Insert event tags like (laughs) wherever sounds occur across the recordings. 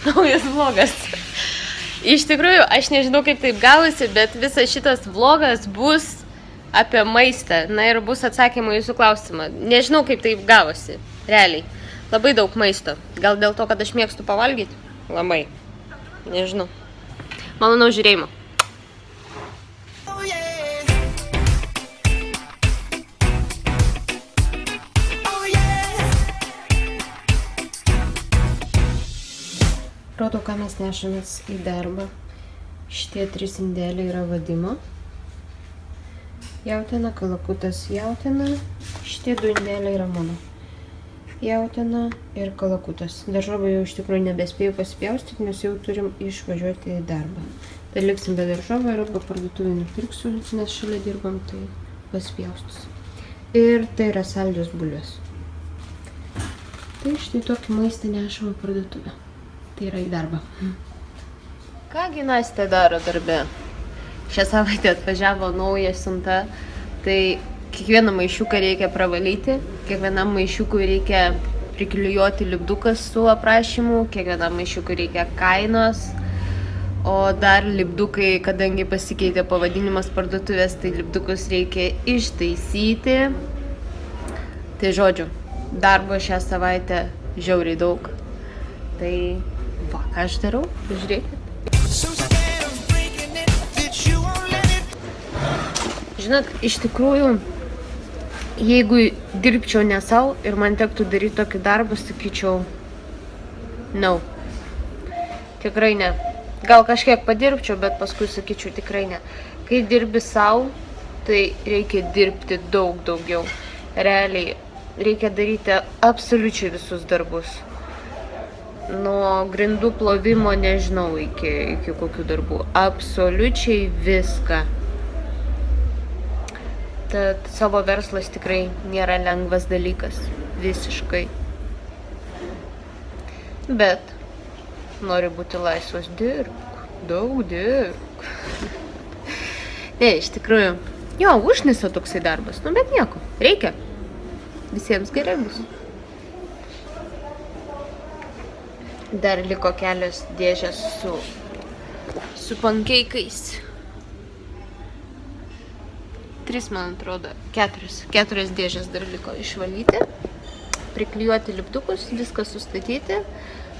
(laughs) naujas vlogas. Iš tikrųjų, aš nežinau, kaip taip gavosi, bet visas šitas vlogas bus apie maistą. Na ir bus atsakymai jūsų klausimą. Nežinau, kaip taip gavosi. Realiai. Labai daug maisto. Gal dėl to, kad aš mėgstu pavalgyti? Labai. Nežinau. Malonau žiūrėjimo. Rodo, ką mes nešamės į darbą. Šitie trys indėliai yra vadimo. Jautina, kalakutas jautina. Šitie du indėliai yra mano. Jautina ir kalakutas. Daržovę jau iš tikrųjų nebespėjau pasipjaustyti, nes jau turim išvažiuoti į darbą. Tai liksim be daržovę ir arba parduotuvį nupirksiu, nes šalia dirbam, tai pasipjaustus. Ir tai yra saldžios bulvės. Tai štai tokį maistą nešam į parduotuvę. Tai yra į darbą. Kągi Nastė daro darbe? Šią savaitę atvažiavo nauja siunta, tai kiekvieną maišiuką reikia pravalyti, kiekvienam maišiukui reikia priklijuoti lipdukas su aprašymu, kiekvienam maišiukui reikia kainos, o dar lipdukai, kadangi pasikeitė pavadinimas parduotuvės, tai lipdukus reikia ištaisyti. Tai žodžiu, darbo šią savaitę žiauriai daug. Tai va, ką aš darau, žiūrėkit. Žinot, iš tikrųjų, jeigu dirbčiau ne savo ir man tektų daryti tokį darbą, sakyčiau, no. Tikrai ne. Gal kažkiek padirbčiau, bet paskui sakyčiau tikrai ne. Kai dirbi savo, tai reikia dirbti daug daugiau. Realiai, reikia daryti absoliučiai visus darbus. Nuo grindų plovimo nežinau iki, iki kokių darbų. Absoliučiai viską. Tad savo verslas tikrai nėra lengvas dalykas. Visiškai. Bet nori būti laisvas, dirbk. Daug dirbk. ne, iš tikrųjų. Jo, užnisa toksai darbas. Nu, bet nieko. Reikia. Visiems gerai bus. Dar liko kelios dėžės su, su pankeikais. Tris, man atrodo, keturias. Keturias dėžės dar liko išvalyti. Priklijuoti lipdukus, viską sustatyti.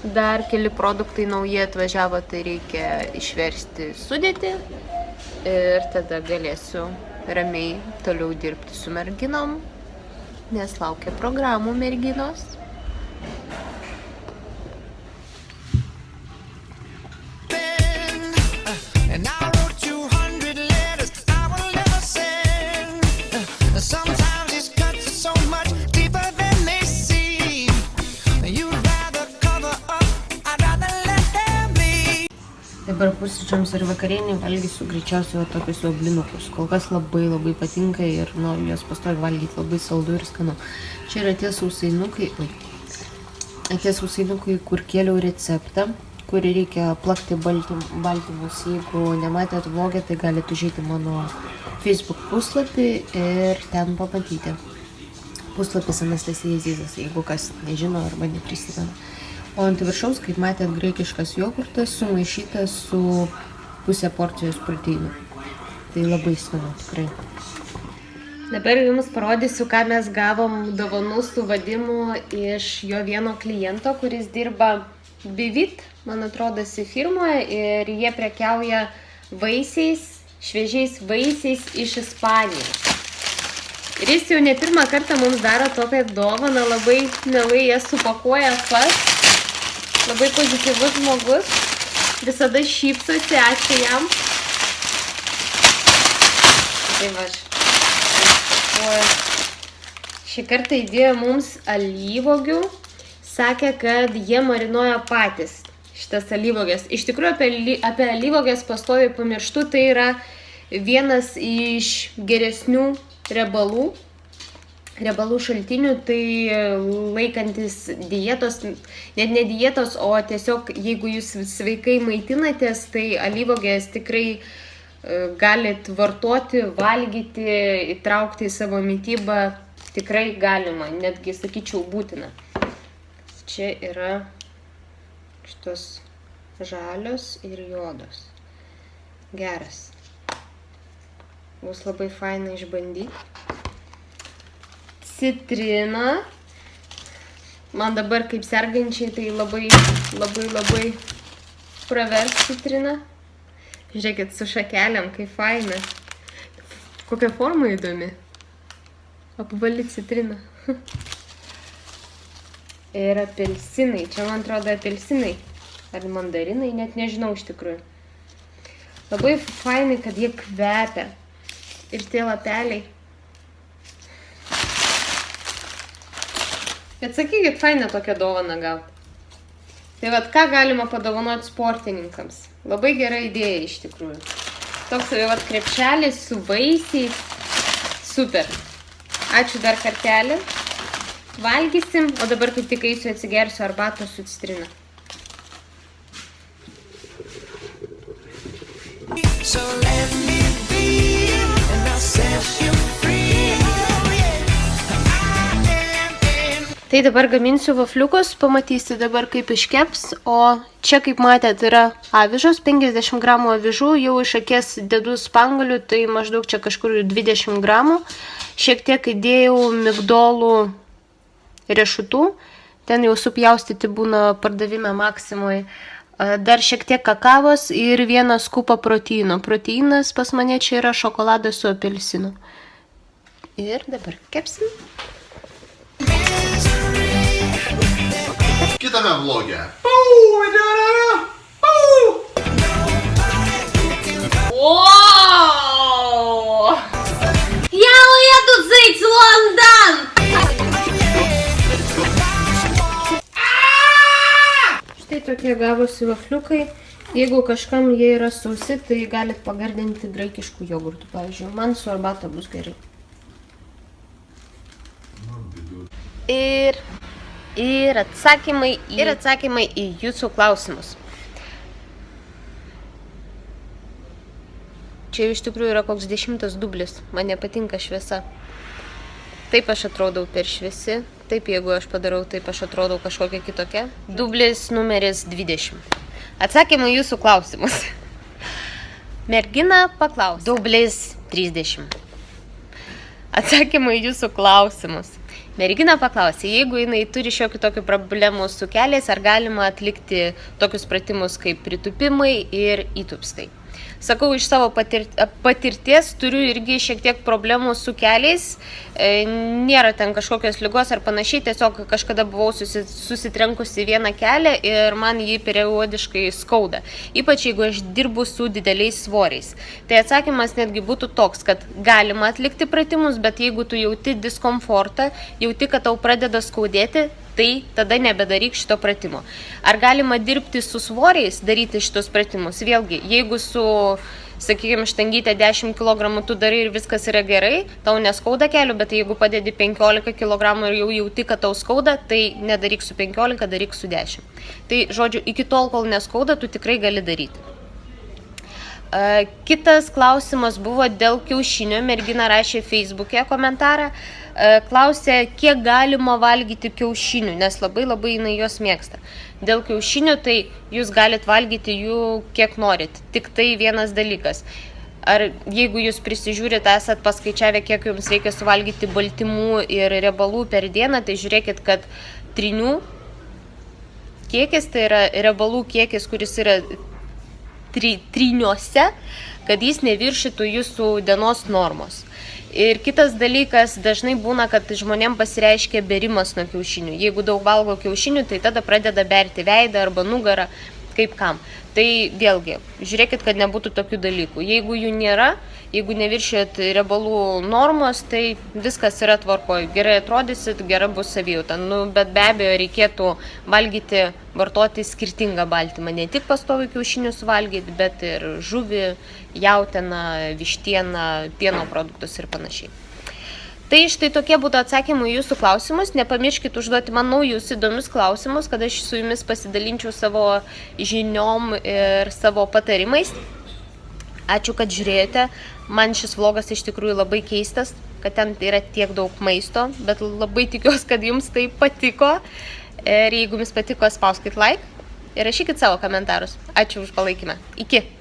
Dar keli produktai nauji atvažiavo, tai reikia išversti sudėti. Ir tada galėsiu ramiai toliau dirbti su merginom, nes laukia programų merginos. Dabar pusryčiams ir vakarienį valgysiu greičiausiai va tokius va blinukus. Kol kas labai labai patinka ir noriu juos pastovi valgyti labai saldu ir skanu. Čia yra tie sausainukai, oi, tie sausainukai, kur kėliau receptą, kurį reikia plakti baltym, baltymus. Jeigu nematėt vlogę, tai galite užėti mano Facebook puslapį ir ten pamatyti. Puslapis Anastasija Zizas, jeigu kas nežino arba neprisimena. O ant viršaus, kaip matėt, graikiškas jogurtas sumaišytas su pusė porcijos proteinų. Tai labai skanu, tikrai. Dabar jums parodysiu, ką mes gavom dovanų su vadimu iš jo vieno kliento, kuris dirba Bivit, man atrodo, firmoje ir jie prekiauja vaisiais, šviežiais vaisiais iš Ispanijos. Ir jis jau ne pirmą kartą mums daro tokią dovaną, labai mielai jas supakuoja pats. Labai pozityvus žmogus. Visada šypsosi, ačiū jam. Tai va. Šį kartą įdėjo mums alyvogių. Sakė, kad jie marinuoja patys šitas alyvogės. Iš tikrųjų, apie, apie alyvogės pastoviai pamirštu, tai yra vienas iš geresnių riebalų riebalų šaltinių, tai laikantis dietos, net ne dietos, o tiesiog jeigu jūs sveikai maitinatės, tai alyvogės tikrai e, galit vartoti, valgyti, įtraukti į savo mytybą, tikrai galima, netgi sakyčiau būtina. Čia yra šitos žalios ir juodos. Geras. Bus labai faina išbandyti. Citrina. Man dabar kaip sergančiai tai labai, labai, labai pravers citrina. Žiūrėkit, su šakelėm, kaip faina. Kokia forma įdomi. Apvali citrina. (laughs) Ir apelsinai. Čia man atrodo apelsinai. Ar mandarinai, net nežinau iš tikrųjų. Labai fainai, kad jie kvepia. Ir tie lapeliai. Bet sakykit, faina tokią dovaną gauti. Tai vad, ką galima padovanoti sportininkams? Labai gera idėja iš tikrųjų. Toks vad krepšelis su vaisiais. Super. Ačiū dar kartelį. Valgysim, o dabar kaip tik eisiu atsigersiu arbatos su citrina. So let me be, and I'll set you Tai dabar gaminsiu vafliukus, pamatysi dabar kaip iškeps, o čia kaip matėt yra avižos, 50 gramų avižų, jau iš akės dedu spangalių, tai maždaug čia kažkur 20 gramų. Šiek tiek įdėjau migdolų riešutų, ten jau supjaustyti būna pardavime maksimui. Dar šiek tiek kakavos ir vieną skupą proteino. Proteinas pas mane čia yra šokoladas su apelsinu. Ir dabar kepsim. Kitame vloge. Wow! Я уеду жить в Лондон! Štai tokie gavosi vafliukai. Jeigu kažkam jie yra sausi, tai galit pagardinti graikiškų jogurtų, pavyzdžiui. Man su arbata bus gerai. Ir, ir, atsakymai į, ir atsakymai į jūsų klausimus. Čia iš tikrųjų yra koks dešimtas dublis. Man nepatinka šviesa. Taip aš atrodau per šviesi. Taip, jeigu aš padarau, taip aš atrodau kažkokia kitokia. Dublis numeris 20. Atsakymai jūsų klausimus. (laughs) Mergina paklaus. Dublis 30. Atsakymai jūsų klausimus. Mergina paklausė, jeigu jinai turi šiokių tokių problemų su keliais, ar galima atlikti tokius pratimus kaip pritupimai ir įtupstai. Sakau, iš savo patir, patirties turiu irgi šiek tiek problemų su keliais. E, nėra ten kažkokios lygos ar panašiai, tiesiog kažkada buvau susi, susitrenkusi vieną kelią ir man jį periodiškai skauda. Ypač jeigu aš dirbu su dideliais svoriais. Tai atsakymas netgi būtų toks, kad galima atlikti pratimus, bet jeigu tu jauti diskomfortą, jauti, kad tau pradeda skaudėti, tai tada nebedaryk šito pratimo. Ar galima dirbti su svoriais, daryti šitos pratimus? Vėlgi, jeigu su, sakykime, štangytė 10 kg tu darai ir viskas yra gerai, tau neskauda kelių, bet jeigu padedi 15 kg ir jau jauti, kad tau skauda, tai nedaryk su 15, daryk su 10. Tai, žodžiu, iki tol, kol neskauda, tu tikrai gali daryti. Kitas klausimas buvo dėl kiaušinio. Mergina rašė Facebook'e komentarą. E, Klausė, kiek galima valgyti kiaušinių, nes labai labai jinai juos mėgsta. Dėl kiaušinių tai jūs galite valgyti jų kiek norit. Tik tai vienas dalykas. Ar jeigu jūs prisižiūrit, esat paskaičiavę, kiek jums reikia suvalgyti baltymų ir riebalų per dieną, tai žiūrėkit, kad trinių kiekis, tai yra riebalų kiekis, kuris yra tri, triniuose, kad jis neviršytų jūsų dienos normos. Ir kitas dalykas, dažnai būna, kad žmonėm pasireiškia berimas nuo kiaušinių. Jeigu daug valgo kiaušinių, tai tada pradeda berti veidą arba nugarą, kaip kam. Tai vėlgi, žiūrėkit, kad nebūtų tokių dalykų. Jeigu jų nėra, jeigu neviršėt riebalų normos, tai viskas yra tvarkoj. Gerai atrodysit, gera bus savijauta. Nu, bet be abejo reikėtų valgyti, vartoti skirtingą baltymą. Ne tik pastovi kiaušinius valgyti, bet ir žuvį, jautieną, vištieną, pieno produktus ir panašiai. Tai štai tokie būtų atsakymai jūsų klausimus. Nepamirškit užduoti man naujus įdomius klausimus, kad aš su jumis pasidalinčiau savo žiniom ir savo patarimais. Ačiū, kad žiūrėjote. Man šis vlogas iš tikrųjų labai keistas, kad ten yra tiek daug maisto, bet labai tikiuosi, kad jums tai patiko. Ir jeigu jums patiko, spauskit like. ir rašykit savo komentarus. Ačiū už palaikymą. Iki.